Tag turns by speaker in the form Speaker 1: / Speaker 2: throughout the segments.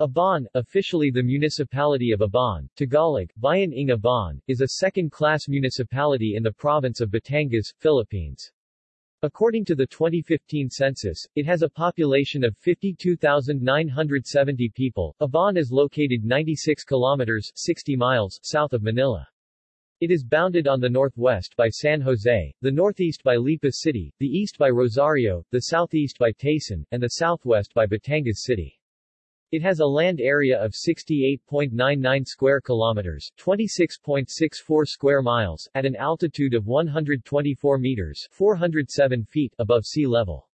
Speaker 1: Ibaan, officially the municipality of Ibaan, Tagalog, Bayan ng Ibaan, is a second-class municipality in the province of Batangas, Philippines. According to the 2015 census, it has a population of 52,970 people. Ibaan is located 96 kilometers 60 miles south of Manila. It is bounded on the northwest by San Jose, the northeast by Lipa City, the east by Rosario, the southeast by Taysan, and the southwest by Batangas City. It has a land area of 68.99 square kilometers, 26.64 square miles, at an altitude of 124 meters, 407 feet above sea level.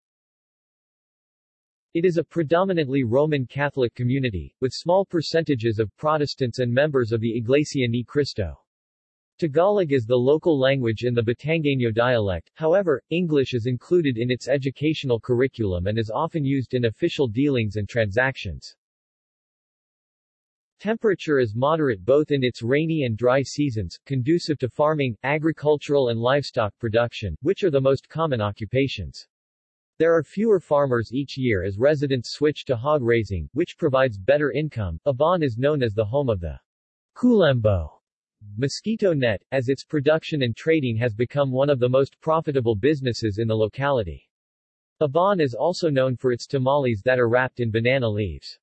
Speaker 1: It is a predominantly Roman Catholic community, with small percentages of Protestants and members of the Iglesia Ni Cristo. Tagalog is the local language in the Batangueño dialect, however, English is included in its educational curriculum and is often used in official dealings and transactions. Temperature is moderate both in its rainy and dry seasons, conducive to farming, agricultural and livestock production, which are the most common occupations. There are fewer farmers each year as residents switch to hog raising, which provides better income. Ibaan is known as the home of the Kulembo mosquito net, as its production and trading has become one of the most profitable businesses in the locality. Ibaan is also known for its tamales that are wrapped in banana leaves.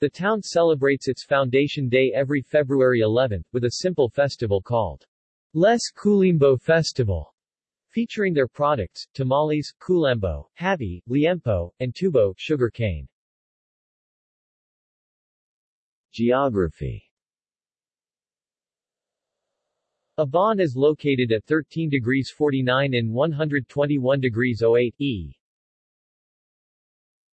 Speaker 1: The town celebrates its foundation day every February 11, with a simple festival called Les Kulimbo Festival, featuring their products, tamales, kulembo, habi, liempo, and tubo, sugar cane. Geography Ibaan is located at 13 degrees 49 in 121 degrees 08 E.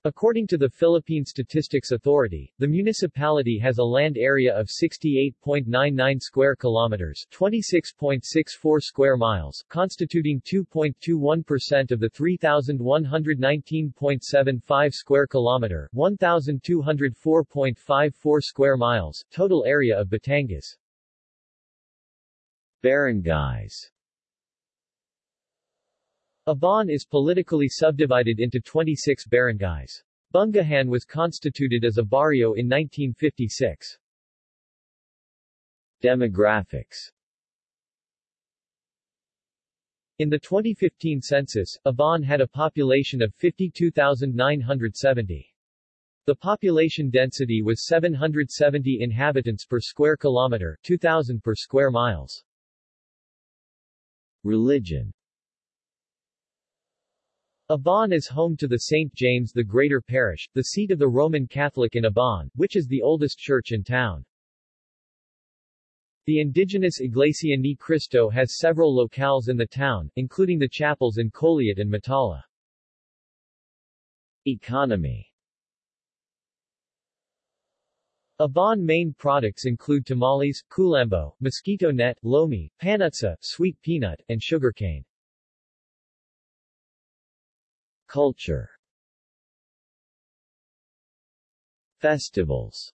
Speaker 1: According to the Philippine Statistics Authority, the municipality has a land area of 68.99 square kilometers, 26.64 square miles, constituting 2.21% of the 3119.75 square kilometer, 1204.54 square miles total area of Batangas. Barangays Ibaan is politically subdivided into 26 barangays. Bungahan was constituted as a barrio in 1956. Demographics In the 2015 census, Ibaan had a population of 52,970. The population density was 770 inhabitants per square kilometer, 2,000 per square miles. Religion Ibaan is home to the St. James the Greater Parish, the seat of the Roman Catholic in Ibaan, which is the oldest church in town. The indigenous Iglesia Ni Cristo has several locales in the town, including the chapels in Coliat and Matala. Economy Ibaan main products include tamales, kulembo, mosquito net, lomi, panutsa, sweet peanut, and sugarcane. Culture Festivals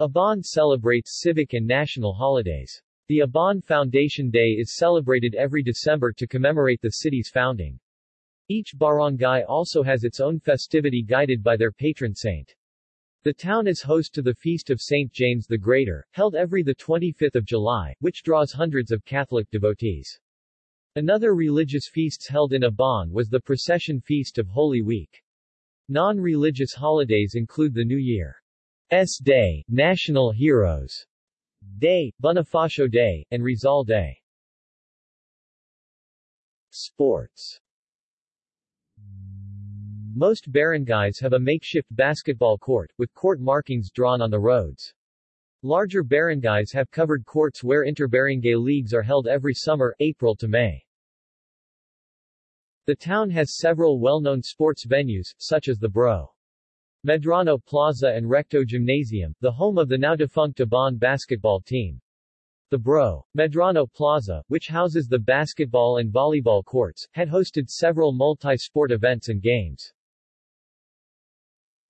Speaker 1: Ibaan celebrates civic and national holidays. The Ibaan Foundation Day is celebrated every December to commemorate the city's founding. Each barangay also has its own festivity guided by their patron saint. The town is host to the Feast of St. James the Greater, held every 25 July, which draws hundreds of Catholic devotees. Another religious feasts held in Ibaan was the Procession Feast of Holy Week. Non-religious holidays include the New Year's Day, National Heroes Day, Bonifacio Day, and Rizal Day. Sports Most barangays have a makeshift basketball court, with court markings drawn on the roads. Larger barangays have covered courts where interbarangay leagues are held every summer, April to May. The town has several well-known sports venues, such as the Bro. Medrano Plaza and Recto Gymnasium, the home of the now-defunct Ibaan basketball team. The Bro. Medrano Plaza, which houses the basketball and volleyball courts, had hosted several multi-sport events and games.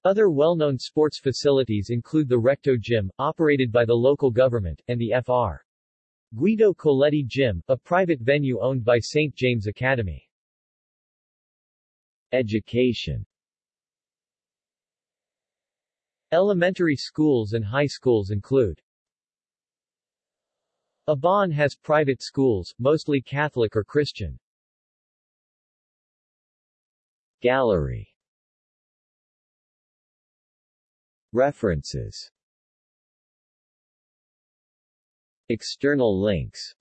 Speaker 1: Other well-known sports facilities include the Recto Gym, operated by the local government, and the Fr. Guido Coletti Gym, a private venue owned by St. James Academy. Education. Elementary schools and high schools include Ibaan has private schools, mostly Catholic or Christian. Gallery. References. External links